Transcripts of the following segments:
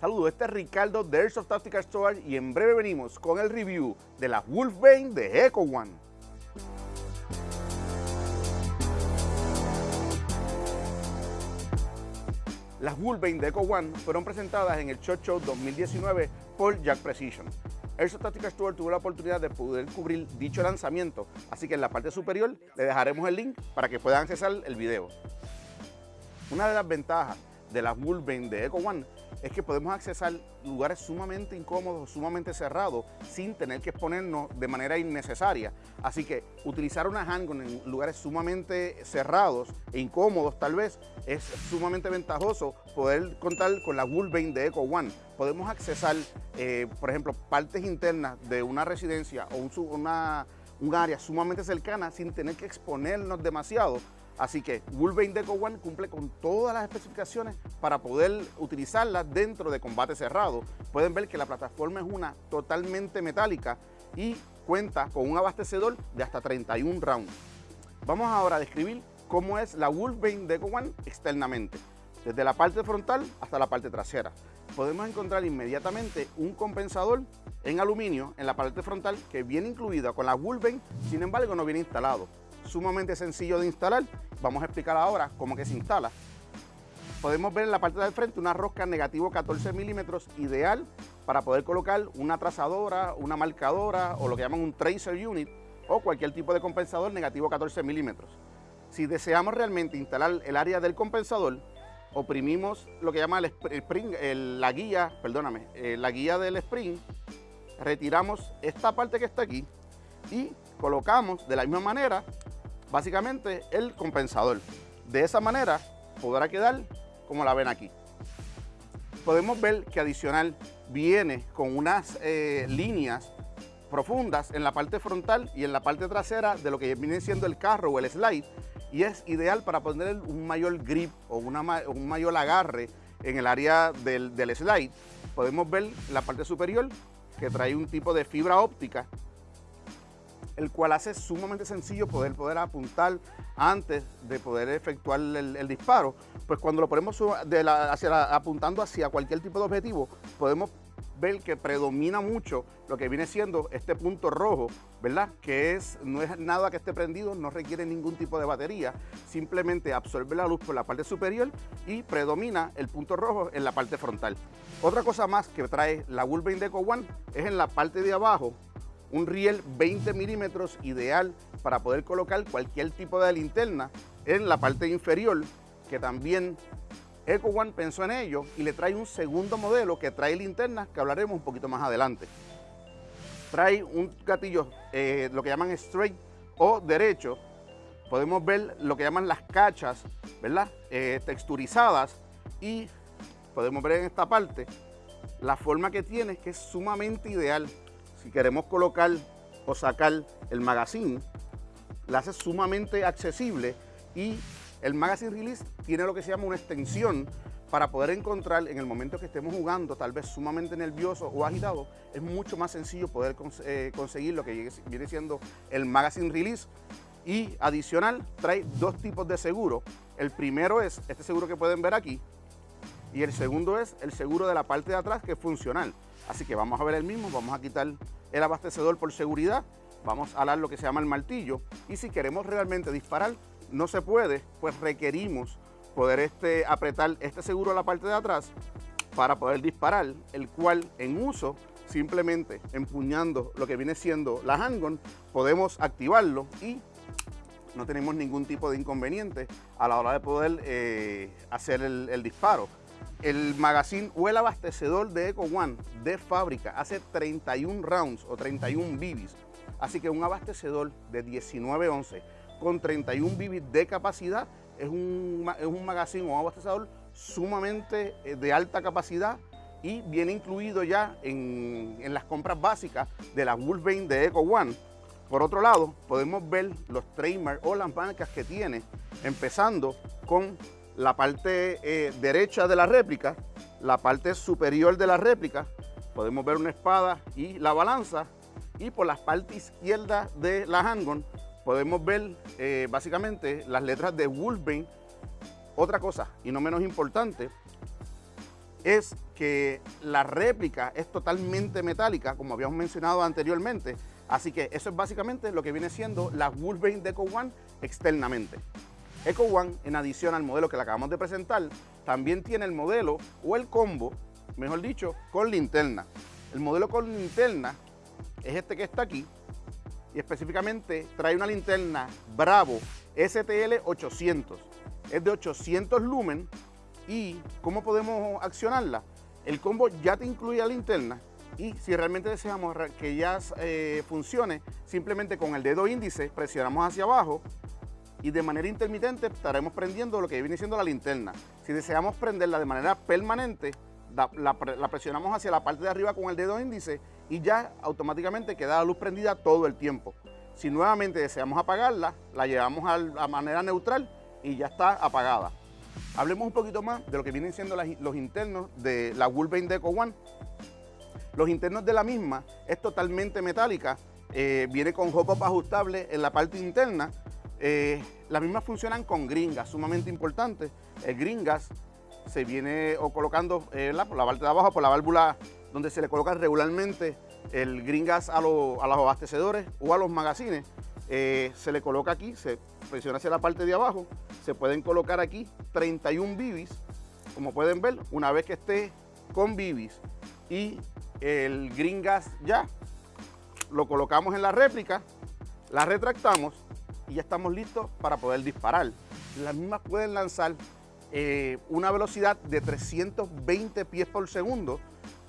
Saludos, este es Ricardo de Airsoft Tactical Storage y en breve venimos con el review de la Wolfbane de Echo One. Las Wolfbane de Echo One fueron presentadas en el Shot Show 2019 por Jack Precision. Airsoft Tactical Store tuvo la oportunidad de poder cubrir dicho lanzamiento, así que en la parte superior le dejaremos el link para que puedan accesar el video. Una de las ventajas de las Wolfbane de Echo One es que podemos accesar lugares sumamente incómodos, sumamente cerrados, sin tener que exponernos de manera innecesaria. Así que utilizar una handgun en lugares sumamente cerrados e incómodos tal vez, es sumamente ventajoso poder contar con la Wolfbane de Echo One. Podemos accesar, eh, por ejemplo, partes internas de una residencia o una, un área sumamente cercana sin tener que exponernos demasiado Así que Wolverine Deco One cumple con todas las especificaciones para poder utilizarla dentro de combate cerrado. Pueden ver que la plataforma es una totalmente metálica y cuenta con un abastecedor de hasta 31 rounds. Vamos ahora a describir cómo es la Wolverine Deco One externamente, desde la parte frontal hasta la parte trasera. Podemos encontrar inmediatamente un compensador en aluminio en la parte frontal que viene incluida con la Wolverine, sin embargo no viene instalado sumamente sencillo de instalar. Vamos a explicar ahora cómo que se instala. Podemos ver en la parte del frente una rosca negativo 14 milímetros ideal para poder colocar una trazadora, una marcadora o lo que llaman un tracer unit o cualquier tipo de compensador negativo 14 milímetros. Si deseamos realmente instalar el área del compensador, oprimimos lo que llama el spring, la guía, perdóname, eh, la guía del spring, retiramos esta parte que está aquí y colocamos de la misma manera básicamente el compensador. De esa manera podrá quedar como la ven aquí. Podemos ver que adicional viene con unas eh, líneas profundas en la parte frontal y en la parte trasera de lo que viene siendo el carro o el slide y es ideal para poner un mayor grip o un mayor agarre en el área del, del slide. Podemos ver la parte superior que trae un tipo de fibra óptica el cual hace sumamente sencillo poder, poder apuntar antes de poder efectuar el, disparo. Pues cuando lo ponemos apuntando hacia cualquier tipo de objetivo, podemos ver que predomina mucho lo que viene siendo este punto rojo, ¿verdad? Que es, no es nada que esté prendido, no requiere ningún tipo de batería, simplemente absorbe la luz por la parte superior y predomina el punto rojo en la parte frontal. Otra cosa más que trae la Wolverine Deco One es en la parte de abajo, un riel 20 milímetros ideal para poder colocar cualquier tipo de linterna en la parte inferior, que también Eco One pensó en ello y le trae un segundo modelo que trae linternas que hablaremos un poquito más adelante. Trae un gatillo, eh, lo que llaman straight o derecho. Podemos ver lo que llaman las cachas, ¿verdad? Eh, texturizadas y podemos ver en esta parte la forma que tiene que es sumamente ideal si queremos colocar o sacar el magazine, la hace sumamente accesible y el magazine release tiene lo que se llama una extensión para poder encontrar en el momento que estemos jugando, tal vez sumamente nervioso o agitado, es mucho más sencillo poder eh, conseguir lo que viene siendo el magazine release. Y adicional, trae dos tipos de seguro. El primero es este seguro que pueden ver aquí y el segundo es el seguro de la parte de atrás que es funcional. Así que vamos a ver el mismo, vamos a quitar el abastecedor por seguridad, vamos a alar lo que se llama el martillo y si queremos realmente disparar, no se puede, pues requerimos poder este, apretar este seguro a la parte de atrás para poder disparar, el cual en uso simplemente empuñando lo que viene siendo la handgun, podemos activarlo y no tenemos ningún tipo de inconveniente a la hora de poder eh, hacer el disparo. El magazine o el abastecedor de Eco One de fábrica hace 31 rounds o 31 bibis. Así que un abastecedor de 19 11 con 31 bibis de capacidad es un, es un magazine o abastecedor sumamente eh, de alta capacidad y viene incluido ya en, en las compras básicas de la Wolverine de Eco One. Por otro lado, podemos ver los trademarks o las marcas que tiene, empezando con la parte eh, derecha de la réplica, la parte superior de la réplica, podemos ver una espada y la balanza, y por la parte izquierda de la handgun podemos ver eh, básicamente las letras de Wolverine. Otra cosa, y no menos importante, es que la réplica es totalmente metálica, como habíamos mencionado anteriormente. Así que eso es básicamente lo que viene siendo la Wolverine de Eco One externamente. Eco One, en adición al modelo que le acabamos de presentar, también tiene el modelo o el combo, mejor dicho, con linterna. El modelo con linterna es este que está aquí y específicamente trae una linterna Bravo STL 800. Es de 800 lumen y ¿cómo podemos accionarla? El combo ya te incluye la linterna y si realmente deseamos que ya eh, funcione, simplemente con el dedo índice presionamos hacia abajo y de manera intermitente estaremos prendiendo lo que viene siendo la linterna. Si deseamos prenderla de manera permanente, la, presionamos hacia la parte de arriba con el dedo índice y ya automáticamente queda la luz prendida todo el tiempo. Si nuevamente deseamos apagarla, la llevamos a la manera neutral y ya está apagada. Hablemos un poquito más de lo que vienen siendo los internos de la Wolverine Deco One. Los internos de la misma es totalmente metálica, eh, viene con hop-up ajustable en la parte interna. Eh, las mismas funcionan con gringas, sumamente importante. El gringas se viene o colocando eh, por la parte de abajo, por la válvula donde se le coloca regularmente el gringas a, a los abastecedores o a los magazines. se le coloca aquí, se presiona hacia la parte de abajo, se pueden colocar aquí 31 bibis, como pueden ver, una vez que esté con bibis y el green gas ya, lo colocamos en la réplica, la retractamos y ya estamos listos para poder disparar. Las mismas pueden lanzar eh, una velocidad de 320 pies por segundo,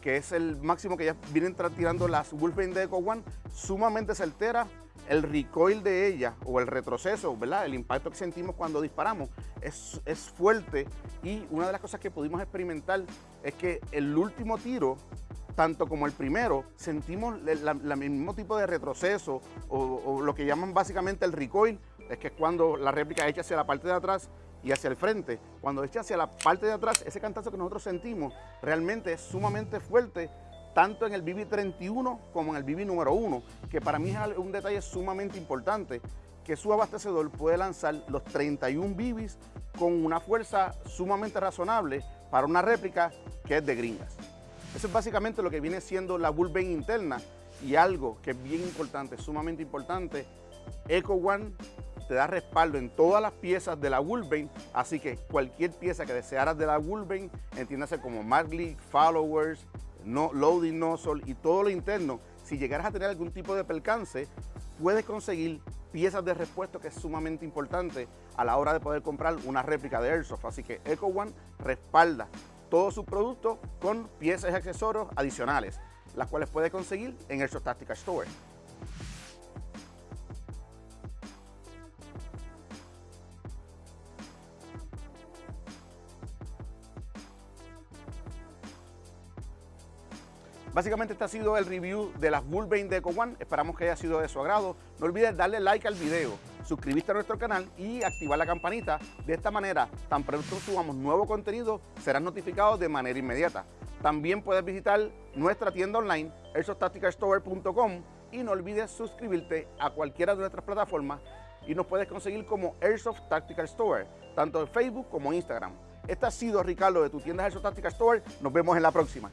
que es el máximo que ya vienen tirando las Wolfenstein de Eco One, sumamente certera, el recoil de ella o el retroceso, ¿verdad? El impacto que sentimos cuando disparamos es, fuerte y una de las cosas que pudimos experimentar es que el último tiro, tanto como el primero, sentimos el mismo tipo de retroceso o, lo que llaman básicamente el recoil, es que es cuando la réplica echa hacia la parte de atrás y hacia el frente. Cuando echa hacia la parte de atrás, ese cantazo que nosotros sentimos realmente es sumamente fuerte tanto en el BB31 como en el BB número 1, que para mí es un detalle sumamente importante, que su abastecedor puede lanzar los 31 BBs con una fuerza sumamente razonable para una réplica que es de gringas. Eso es básicamente lo que viene siendo la Bullpen interna y algo que es bien importante, sumamente importante, Eco One te da respaldo en todas las piezas de la Bullpen, así que cualquier pieza que desearas de la Bullpen, entiéndase como Marley, Followers, no, loading nozzle y todo lo interno, si llegaras a tener algún tipo de percance, puedes conseguir piezas de repuesto que es sumamente importante a la hora de poder comprar una réplica de Airsoft. Así que Eco One respalda todos sus productos con piezas y accesorios adicionales, las cuales puedes conseguir en Airsoft Tactical Store. Básicamente este ha sido el review de las Wolverine de Eco One. Esperamos que haya sido de su agrado. No olvides darle like al video, suscribirte a nuestro canal y activar la campanita. De esta manera, tan pronto subamos nuevo contenido, serás notificado de manera inmediata. También puedes visitar nuestra tienda online, airsofttacticalstore.com y no olvides suscribirte a cualquiera de nuestras plataformas y nos puedes conseguir como Airsoft Tactical Store, tanto en Facebook como en Instagram. Este ha sido Ricardo de tu tienda Airsoft Tactical Store. Nos vemos en la próxima.